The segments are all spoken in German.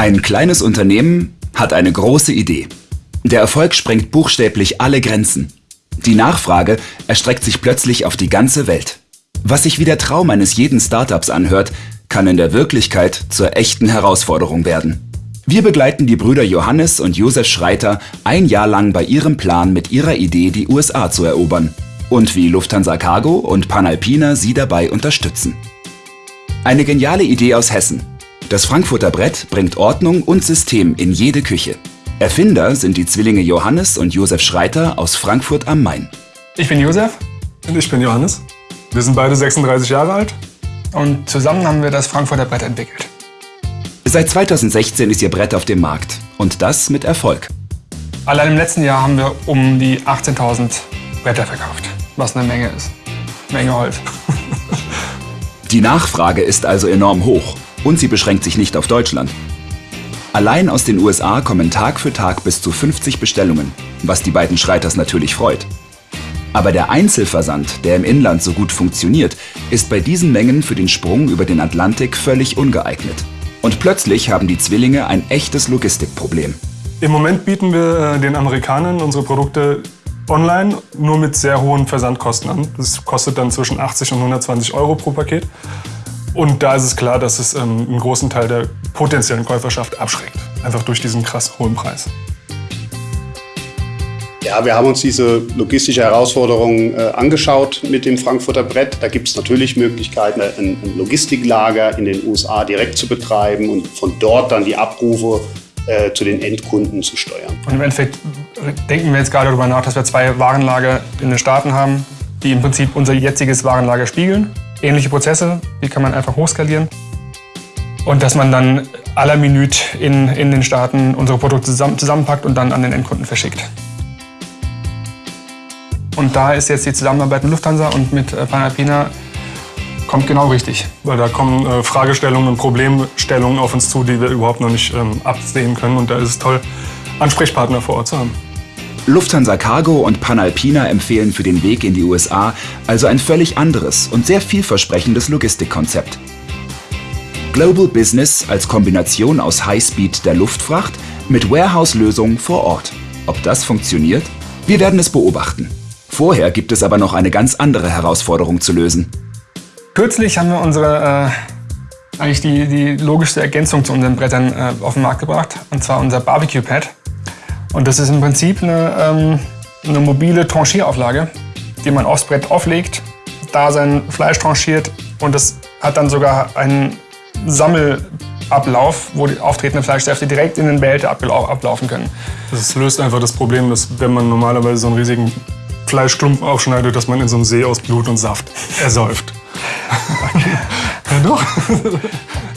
Ein kleines Unternehmen hat eine große Idee. Der Erfolg sprengt buchstäblich alle Grenzen. Die Nachfrage erstreckt sich plötzlich auf die ganze Welt. Was sich wie der Traum eines jeden Startups anhört, kann in der Wirklichkeit zur echten Herausforderung werden. Wir begleiten die Brüder Johannes und Josef Schreiter ein Jahr lang bei ihrem Plan mit ihrer Idee, die USA zu erobern und wie Lufthansa Cargo und Panalpina sie dabei unterstützen. Eine geniale Idee aus Hessen. Das Frankfurter Brett bringt Ordnung und System in jede Küche. Erfinder sind die Zwillinge Johannes und Josef Schreiter aus Frankfurt am Main. Ich bin Josef. Und ich bin Johannes. Wir sind beide 36 Jahre alt. Und zusammen haben wir das Frankfurter Brett entwickelt. Seit 2016 ist ihr Brett auf dem Markt. Und das mit Erfolg. Allein im letzten Jahr haben wir um die 18.000 Bretter verkauft. Was eine Menge ist. Menge Holz. Die Nachfrage ist also enorm hoch. Und sie beschränkt sich nicht auf Deutschland. Allein aus den USA kommen Tag für Tag bis zu 50 Bestellungen, was die beiden Schreiters natürlich freut. Aber der Einzelversand, der im Inland so gut funktioniert, ist bei diesen Mengen für den Sprung über den Atlantik völlig ungeeignet. Und plötzlich haben die Zwillinge ein echtes Logistikproblem. Im Moment bieten wir äh, den Amerikanern unsere Produkte online nur mit sehr hohen Versandkosten an. Das kostet dann zwischen 80 und 120 Euro pro Paket. Und da ist es klar, dass es ähm, einen großen Teil der potenziellen Käuferschaft abschreckt. Einfach durch diesen krass hohen Preis. Ja, wir haben uns diese logistische Herausforderung äh, angeschaut mit dem Frankfurter Brett. Da gibt es natürlich Möglichkeiten, ein, ein, Logistiklager in den USA direkt zu betreiben und von dort dann die Abrufe äh, zu den Endkunden zu steuern. Und im Endeffekt denken wir jetzt gerade darüber nach, dass wir zwei Warenlager in den Staaten haben, die im Prinzip unser jetziges Warenlager spiegeln ähnliche Prozesse, die kann man einfach hochskalieren. Und dass man dann aller Minute in, in den Staaten unsere Produkte zusammen, zusammenpackt und dann an den Endkunden verschickt. Und da ist jetzt die Zusammenarbeit mit Lufthansa und mit äh, Panalpina kommt genau richtig. Weil da kommen äh, Fragestellungen und Problemstellungen auf uns zu, die wir überhaupt noch nicht ähm, absehen können. Und da ist es toll, Ansprechpartner vor Ort zu haben. Lufthansa Cargo und Panalpina empfehlen für den Weg in die USA also ein völlig anderes und sehr vielversprechendes Logistikkonzept. Global Business als Kombination aus Highspeed der Luftfracht mit Warehouse-Lösungen vor Ort. Ob das funktioniert? Wir werden es beobachten. Vorher gibt es aber noch eine ganz andere Herausforderung zu lösen. Kürzlich haben wir unsere, äh, eigentlich die, die logischste Ergänzung zu unseren Brettern äh, auf den Markt gebracht, und zwar unser Barbecue Pad. Und das ist im Prinzip eine, ähm, eine mobile Tranchierauflage, die man aufs Brett auflegt, da sein Fleisch tranchiert und das hat dann sogar einen Sammelablauf, wo die auftretenden Fleischsäfte direkt in den Behälter ablaufen können. Das löst einfach das Problem, dass wenn man normalerweise so einen riesigen Fleischklumpen aufschneidet, dass man in so einem See aus Blut und Saft ersäuft. ja doch.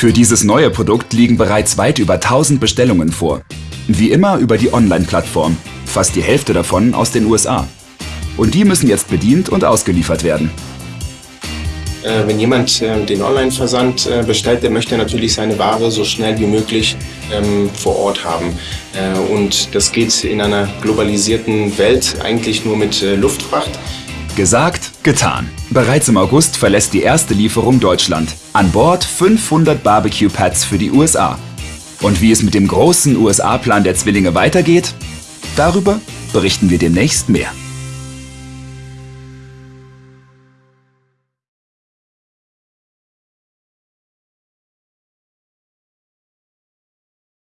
Für dieses neue Produkt liegen bereits weit über 1000 Bestellungen vor. Wie immer über die Online-Plattform, fast die Hälfte davon aus den USA. Und die müssen jetzt bedient und ausgeliefert werden. Äh, wenn jemand äh, den Online-Versand äh, bestellt, der möchte natürlich seine Ware so schnell wie möglich ähm, vor Ort haben. Und das geht in einer globalisierten Welt eigentlich nur mit Luftfracht. Gesagt, getan. Bereits im August verlässt die erste Lieferung Deutschland. An Bord 500 Barbecue-Pads für die USA. Und wie es mit dem großen USA-Plan der Zwillinge weitergeht, darüber berichten wir demnächst mehr.